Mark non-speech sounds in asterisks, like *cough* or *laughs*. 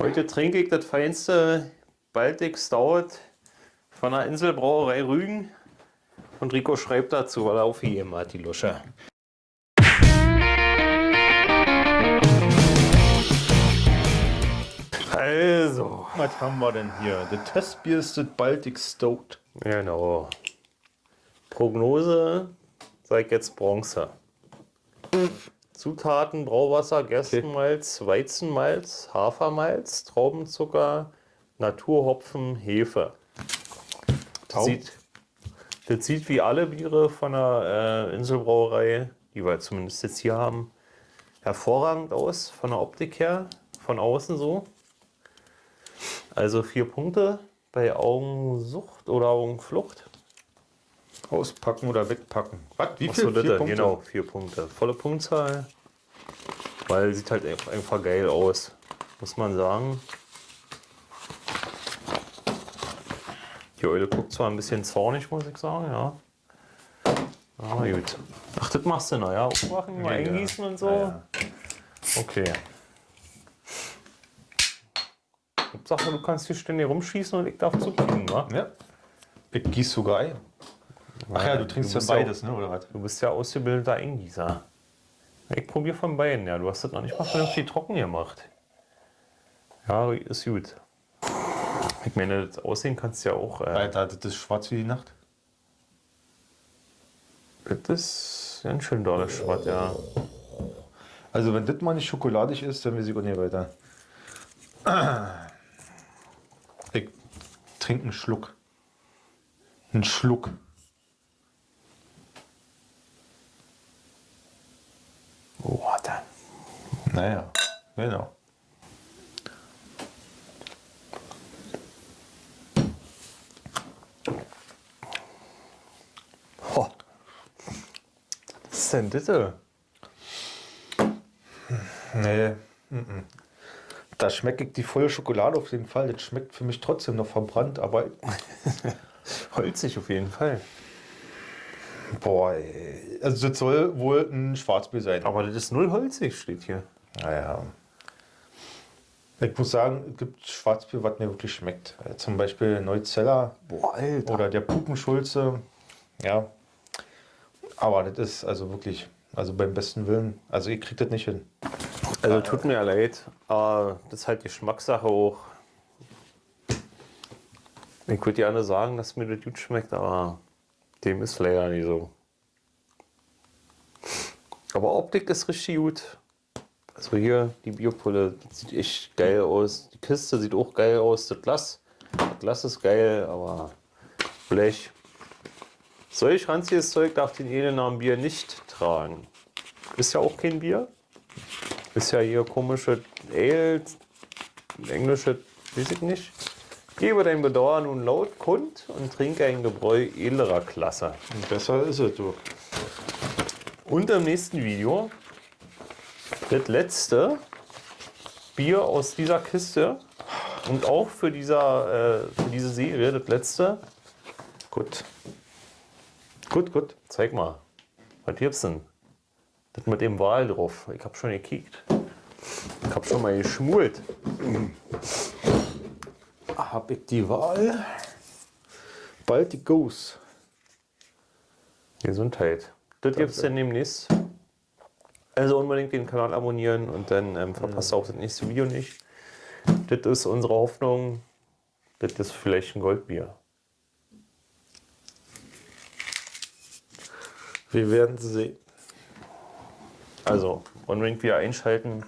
Heute trinke ich das feinste Baltic Stout von der Inselbrauerei Rügen. Und Rico schreibt dazu, weil er aufgegeben hat, die Lusche. Also. Was haben wir denn hier? Der Testbier ist das Baltic Stout. Genau. Prognose, sag jetzt Bronze. Zutaten: Brauwasser, Gerstenmalz, Weizenmalz, Hafermalz, Traubenzucker, Naturhopfen, Hefe. Das sieht, das sieht wie alle Biere von der äh, Inselbrauerei, die wir zumindest jetzt hier haben, hervorragend aus, von der Optik her, von außen so. Also vier Punkte bei Augensucht oder Augenflucht. Auspacken oder wegpacken. Was? Wie viel? Achso, vier Punkte? Genau, vier Punkte. Volle Punktzahl. Weil sieht halt einfach geil aus, muss man sagen. Die Eule guckt zwar ein bisschen zornig, muss ich sagen, ja. Aber gut. Ach, das machst du noch, ja? Aufmachen, mal ja, eingießen und so? Ja, ja. Okay. Hauptsache, du kannst hier ständig rumschießen und ich darf zukriegen, wa? Ja. Ich gieße sogar ein. Ach ja, du trinkst ja beides, ne, oder was? Du bist ja ausgebildeter Eingießer. Ich probiere von beiden, ja. Du hast das noch nicht mal vernünftig trocken gemacht. Ja, ist gut. Ich meine, das Aussehen kannst du ja auch. Äh, Alter, das ist schwarz wie die Nacht. Das ist ganz schön dolles Schwarz, ja. Also, wenn das mal nicht schokoladig ist, dann weiß ich auch nicht weiter. Ich trinke einen Schluck. Einen Schluck. Oh, dann. Naja, genau. Oh. Was ist denn das? Nee. Mm da schmecke ich die volle Schokolade auf jeden Fall. Das schmeckt für mich trotzdem noch verbrannt, aber. *laughs* Holzig auf jeden Fall. Boah, ey. also das soll wohl ein Schwarzbier sein. Aber das ist null holzig, steht hier. Naja. Ich muss sagen, es gibt Schwarzbier, was mir wirklich schmeckt. Zum Beispiel Neuzeller Boah, oder der Pupenschulze. Ja. Aber das ist also wirklich, also beim besten Willen, also ihr kriegt das nicht hin. Also tut mir ja leid, aber das ist halt Geschmackssache auch. Ich würde gerne sagen, dass mir das gut schmeckt, aber dem ist leider nicht so. Aber Optik ist richtig gut. Also hier die Biopulle sieht echt geil aus. Die Kiste sieht auch geil aus. Das Glas, das Glas ist geil, aber Blech. Solch ranziges Zeug darf den Edelnamen Bier nicht tragen. Ist ja auch kein Bier. Ist ja hier komische Ale, englische, weiß ich nicht. Gebe dein Bedauern nun laut kund und trinke ein Gebräu edlerer Klasse. Und besser ist es, du. Und im nächsten Video das letzte Bier aus dieser Kiste und auch für, dieser, äh, für diese Serie das letzte. Gut. Gut, gut. Zeig mal. Was gibt's denn? Das mit dem Wal drauf. Ich habe schon gekickt. Ich habe schon mal geschmult. Hab ich die Wahl? Bald die Goose. Gesundheit. Das gibt es dann demnächst. Also unbedingt den Kanal abonnieren und dann ähm, verpasst ihr auch das nächste Video nicht. Das ist unsere Hoffnung. Das ist vielleicht ein Goldbier. Wir werden sehen. Also unbedingt wieder einschalten.